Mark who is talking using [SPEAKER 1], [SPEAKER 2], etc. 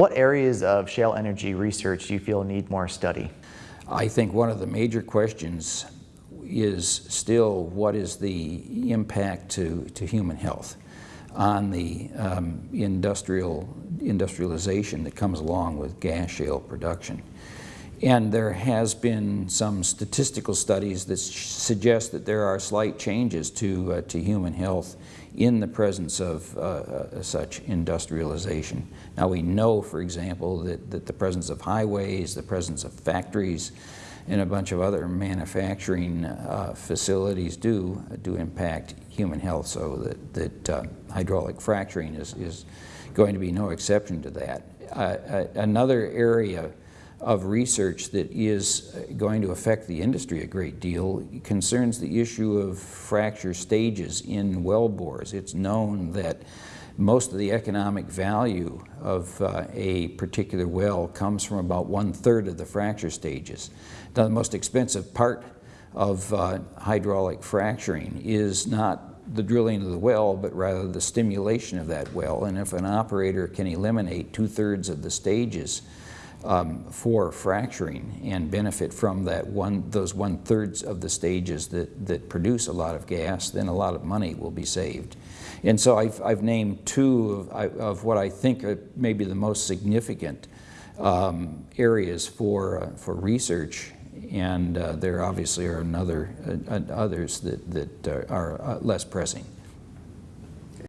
[SPEAKER 1] What areas of shale energy research do you feel need more study?
[SPEAKER 2] I think one of the major questions is still what is the impact to, to human health on the um, industrial industrialization that comes along with gas shale production. And there has been some statistical studies that suggest that there are slight changes to, uh, to human health in the presence of uh, uh, such industrialization. Now we know, for example, that, that the presence of highways, the presence of factories, and a bunch of other manufacturing uh, facilities do do impact human health so that, that uh, hydraulic fracturing is, is going to be no exception to that. Uh, another area of research that is going to affect the industry a great deal concerns the issue of fracture stages in well bores. It's known that most of the economic value of uh, a particular well comes from about one-third of the fracture stages. Now, the most expensive part of uh, hydraulic fracturing is not the drilling of the well, but rather the stimulation of that well. And if an operator can eliminate two-thirds of the stages um, for fracturing and benefit from that one, those one-thirds of the stages that, that produce a lot of gas, then a lot of money will be saved. And so I've, I've named two of, of, what I think are maybe the most significant um, areas for, uh, for research and uh, there obviously are another, uh, others that, that are, are uh, less pressing.